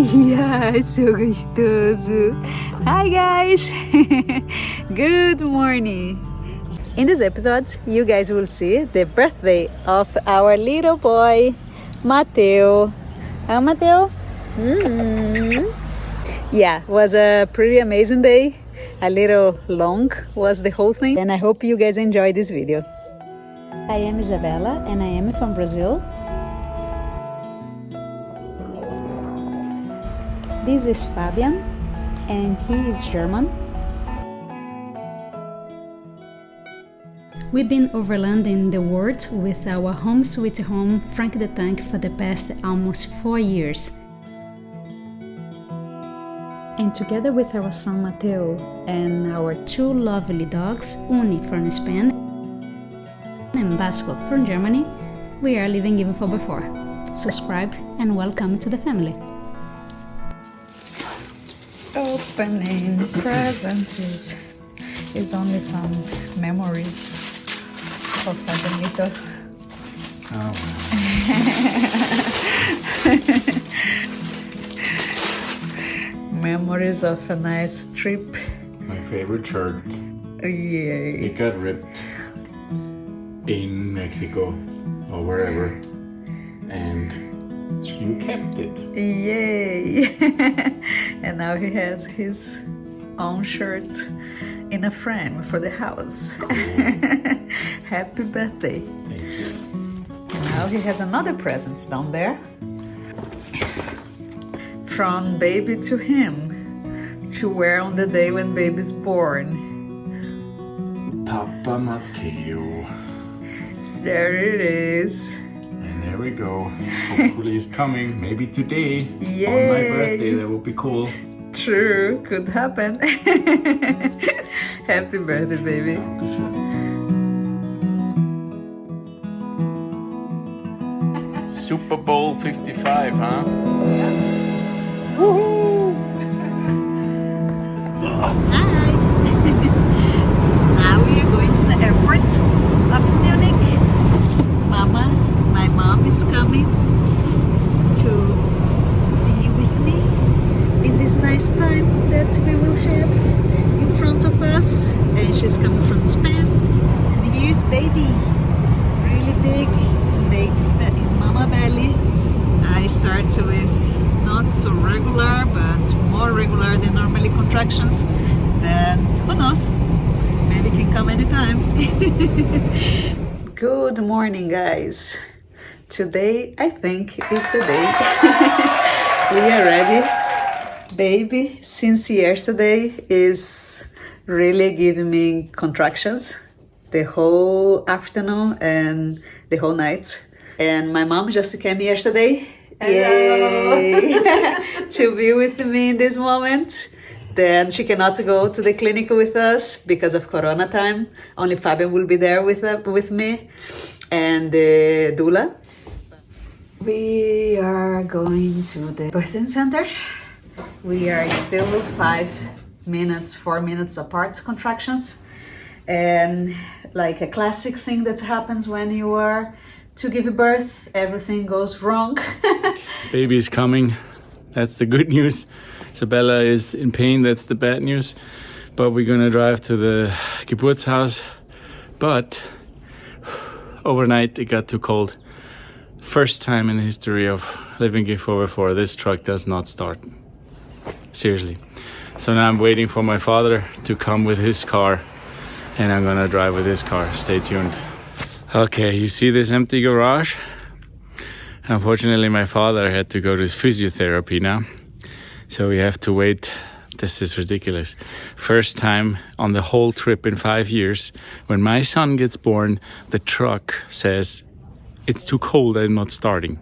Yeah, so gostoso. Hi guys. Good morning. In this episode, you guys will see the birthday of our little boy, Mateo. Hi, Mateo. Mm. Yeah, was a pretty amazing day. A little long was the whole thing, and I hope you guys enjoy this video. I am Isabella, and I am from Brazil. This is Fabian, and he is German. We've been overlanding the world with our home sweet home Frank the Tank for the past almost four years. And together with our son Mateo and our two lovely dogs, Uni from Spain and Basco from Germany, we are living even for before. Subscribe and welcome to the family. Opening presents is only some memories of Adelito. Oh, memories of a nice trip. My favorite shirt. Yay. It got ripped in Mexico or wherever. And you kept it. Yay! and now he has his own shirt in a frame for the house. Happy birthday! Thank you. And now he has another present down there. From baby to him to wear on the day when baby's born. Papa Matteo. There it is. And there we go. Hopefully he's coming. Maybe today. On my birthday. That would be cool. True, could happen. Happy birthday, baby. Super Bowl 55, huh? Hi! now we are going to the airport of Munich. Mama, my mom is coming to be with me in this nice time that we will have in front of us. And she's coming from Spain. And here's baby, really big. Is mama belly. I start with not so regular, but more regular than normally contractions. Then who knows? Maybe can come anytime. Good morning, guys. Today, I think, is the day. we are ready. Baby, since yesterday, is really giving me contractions the whole afternoon and the whole night. And my mom just came yesterday. To be with me in this moment. Then she cannot go to the clinic with us because of Corona time. Only Fabian will be there with uh, with me and the doula. We are going to the birthing center. We are still five minutes, four minutes apart contractions. And like a classic thing that happens when you are to give birth, everything goes wrong. Baby is coming. That's the good news. Isabella is in pain. That's the bad news. But we're gonna drive to the Geburtshaus. But overnight it got too cold. First time in the history of living G4 before this truck does not start. Seriously. So now I'm waiting for my father to come with his car and I'm gonna drive with his car. Stay tuned. Okay, you see this empty garage? Unfortunately, my father had to go to his physiotherapy now. So we have to wait. This is ridiculous. First time on the whole trip in five years. When my son gets born, the truck says, It's too cold, I'm not starting.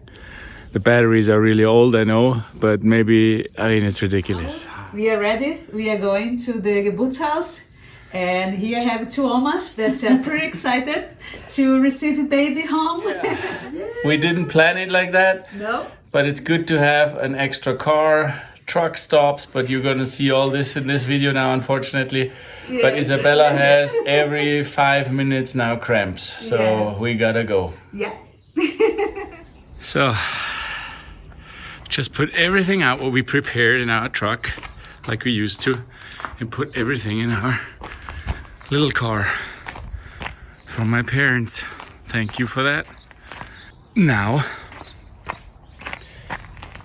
The batteries are really old, I know, but maybe, I mean, it's ridiculous. We are ready. We are going to the Geburtshaus. And here I have two omas that are pretty excited to receive a baby home. we didn't plan it like that. No? But it's good to have an extra car, truck stops, but you're gonna see all this in this video now, unfortunately. But Isabella has every five minutes now cramps, so Yes. we gotta go. Yeah. So, just put everything out what we prepared in our truck, like we used to, and put everything in our little car from my parents. Thank you for that. Now,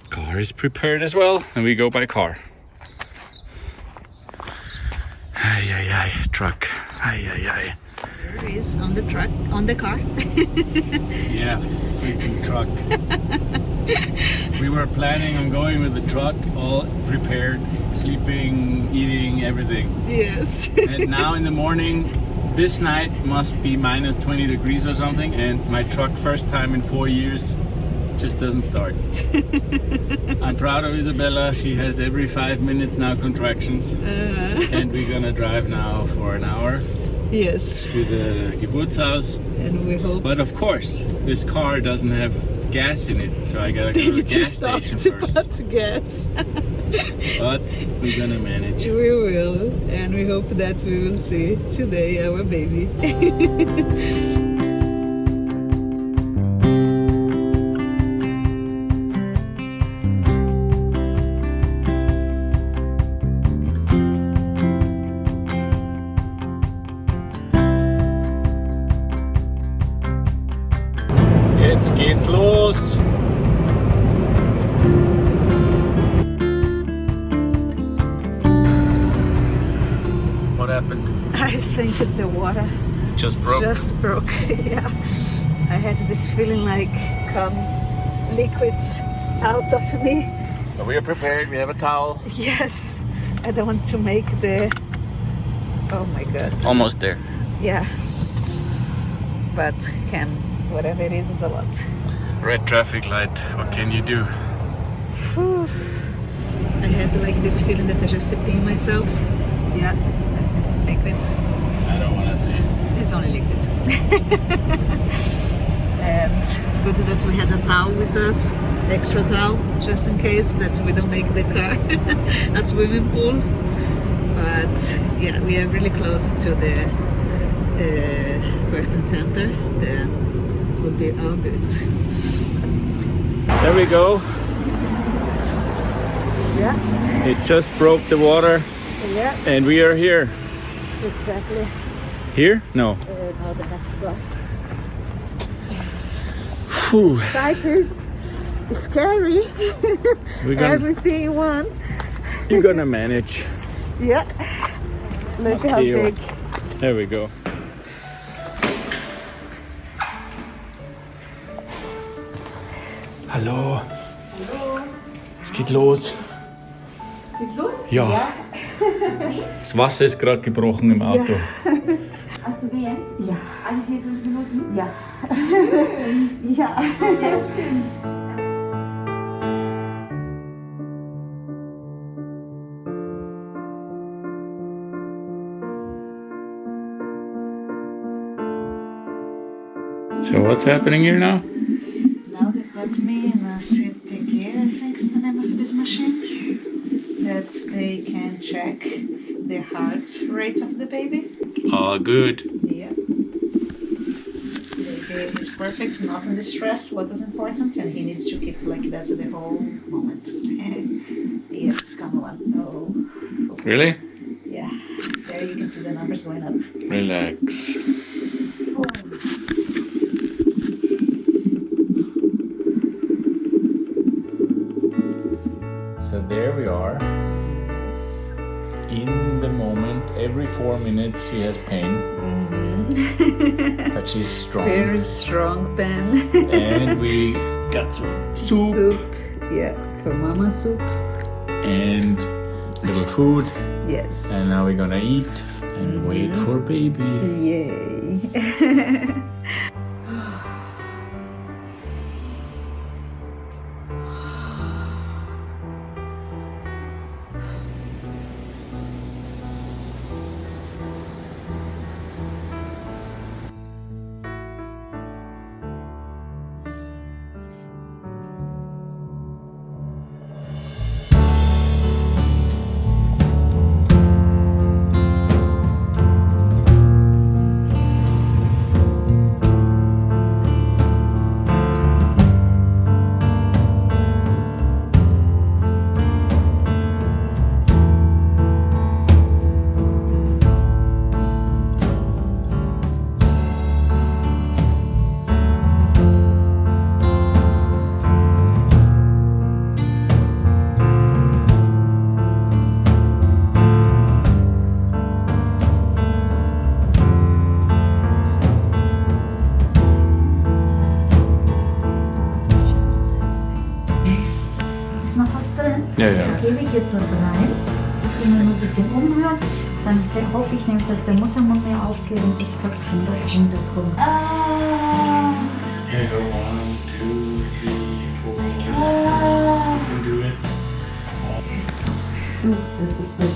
car is prepared as well, and we go by car. Ay, ay, ay, truck. Ay, ay, ay. There he is on the truck, on the car. Yeah, freaking truck. we were planning on going with the truck, all prepared, sleeping, eating, everything. yes. And now in the morning, this night must be minus 20 degrees or something, and my truck, first time in four years, just doesn't start. I'm proud of Isabella. She has every five minutes now contractions, uh. and we're gonna drive now for an hour yes. to the Geburtshaus. And we hope But of course, this car doesn't have gas in it, so I gotta go to the gas station to first. put gas. But we're gonna manage. we will. And we hope that we will see today our baby. broke. just broke. yeah. I had this feeling like come liquids out of me. But we are prepared. We have a towel. Yes. I don't want to make the Oh my god. Almost there. Yeah. But can whatever it is is a lot. Red traffic light. What can you do? Whew. I had like this feeling that I just peeing myself. Yeah. Liquid. I don't want to It's only liquid. and good that we had a towel with us, extra towel, just in case that we don't make the car a swimming pool. But yeah, we are really close to the uh, center. Then we'll be all good. There we go. Yeah, It just broke the water, yeah, and we are here. exactly. Here? No. Uh, the next door. Whew. Excited, scary, We're gonna, everything in one. you're gonna manage. Yeah. Look how Theo. big. There we go. Hallo. Hallo. Es geht los. Geht's los? Ja. Das Wasser ist gerade gebrochen im Auto. Hast du Wehen? Ja. Alle vier, fünf Minuten? Ja. ja. Ja, schön. So what's happening here now? Now they put me in a CTG, I think is the name of this machine. That they can check the heart rate of the baby. Oh, good. Yeah. The baby is perfect, not in distress, what is important, and he needs to keep like that the whole moment. yes, come on. Oh, Really? yeah. There you can see the numbers going up. Relax. So there we are. In the moment, every four minutes she has pain, mm-hmm. but she's strong. Very strong then. and we got some soup soup. Yeah, for mama soup. and little food, Yes. and now we're gonna eat and wait mm-hmm. for baby. Yay.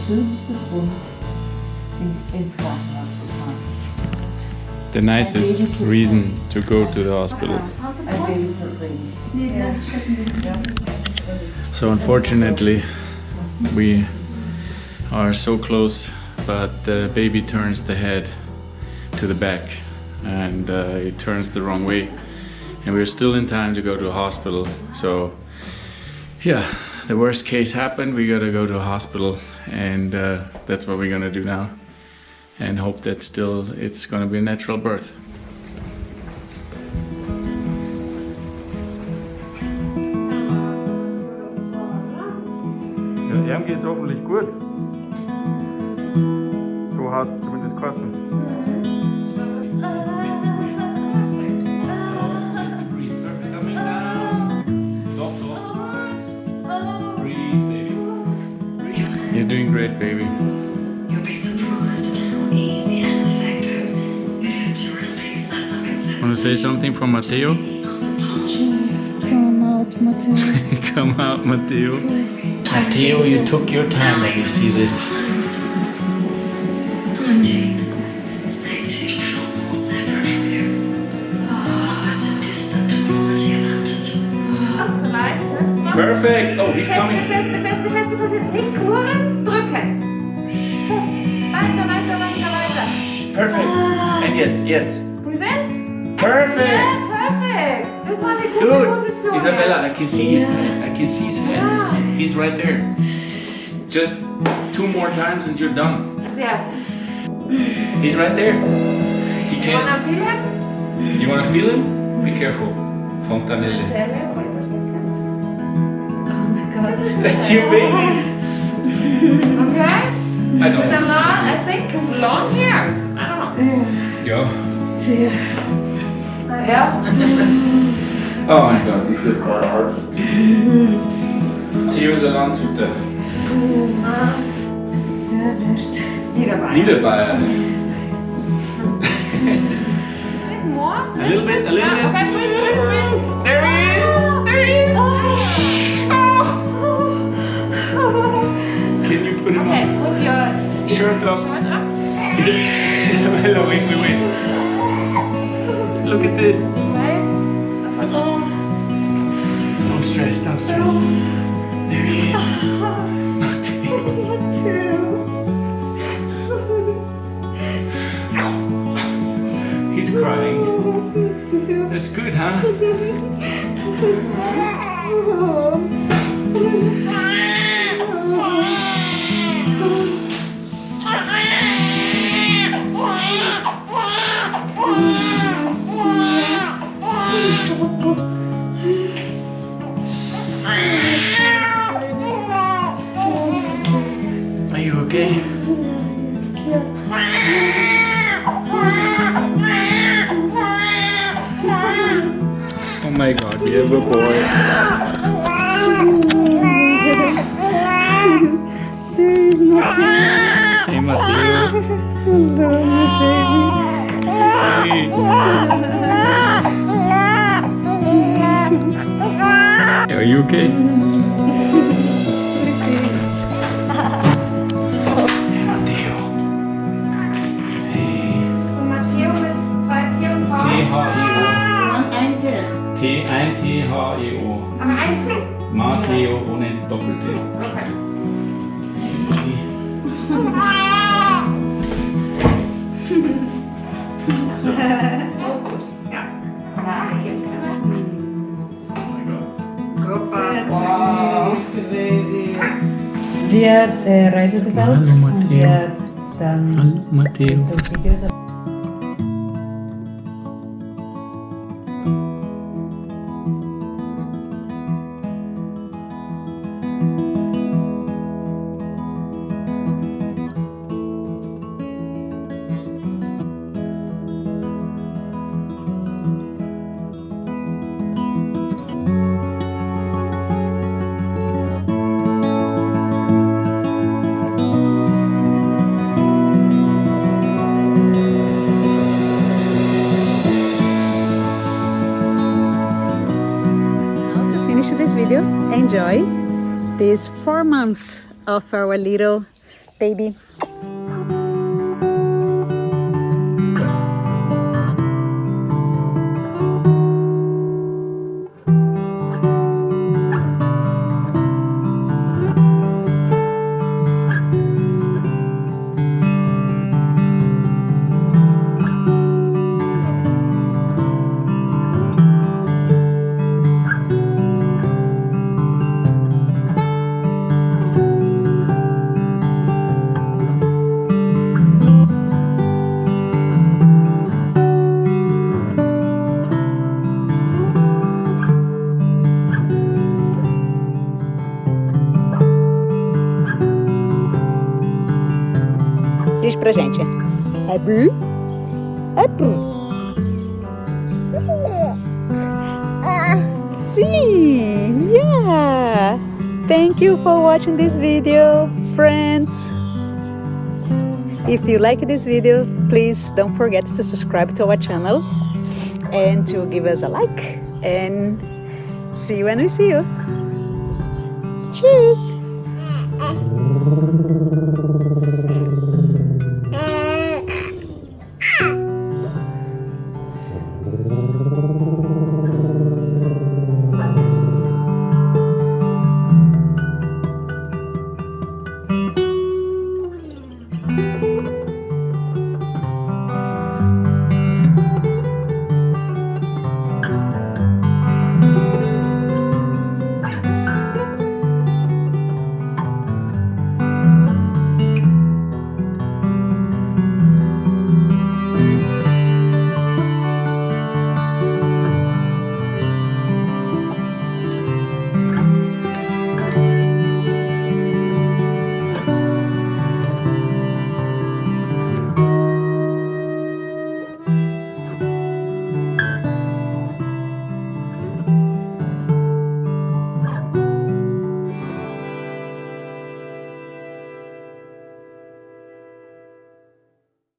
schönste Grund, in, ins Krankenhaus zu fahren. The nicest reason to go to the hospital. So unfortunately, we are so close, but the baby turns the head to the back, and uh, it turns the wrong way, and we're still in time to go to a hospital. So, yeah, the worst case happened. We gotta go to a hospital, and uh, that's what we're gonna do now, and hope that still it's gonna be a natural birth. Ja, ihm geht's hoffentlich gut. So es zumindest kosten. You're doing great, baby. You'll be surprised at how easy and effective it is to release that loving sense Want to say something for Matteo? Come out, Matthew. Come out, Matteo. Matteo, you took your time when you see this. 19. 19 feels more separate from you. Ah, Almost a distant quality about it. Vielleicht hilft noch. Perfect! Oh, he's Feste, coming. feste, feste, feste, feste. Nicht kuren, Perfect! And jetzt, jetzt. Breathe in. Perfect! Yeah, perfect. Das war eine gute Good! Position. Isabella, I can see his hand. I can see his hand. Yeah. He's right there. Just two more times and you're done. Sehr. He's right there. He You wanna feel him? You wanna feel him? Be careful. Fontanelle. Telle, wait a second. That's your baby. Okay? I don't With a I think long hairs. I don't know. Ja. Ja. Oh mein Gott, ich feel quite hard. Theo ist ein Landshuter. Niederbein. Niederbayer. More? A little bit, a little Yeah, bit. okay, Hello, wait, wait, wait. Look at this. Okay. Don't stress, don't stress. There he is. He's crying. That's good, huh? my god, we have a boy. there's Hey, Matteo. Hey. Are you okay? Ein T-H-E-O. Aber ein T. Matteo ohne Doppel-T. Okay. So ist gut. Ja. Oh my god. Wir äh, reisen die Welt Hallo, und Matteo. wir dann Hallo, Matteo. Enjoy this four months of our little baby. Pra gente. É? É. Ah. Sim! Yeah! Thank you for watching this video, friends. If you like this video, please don't forget to subscribe to our channel and to give us a like. And see you when we see you. Cheers! Ah, ah.